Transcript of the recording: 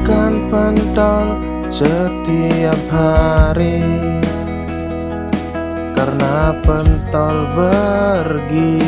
makan pentol setiap hari Karena pentol bergisi.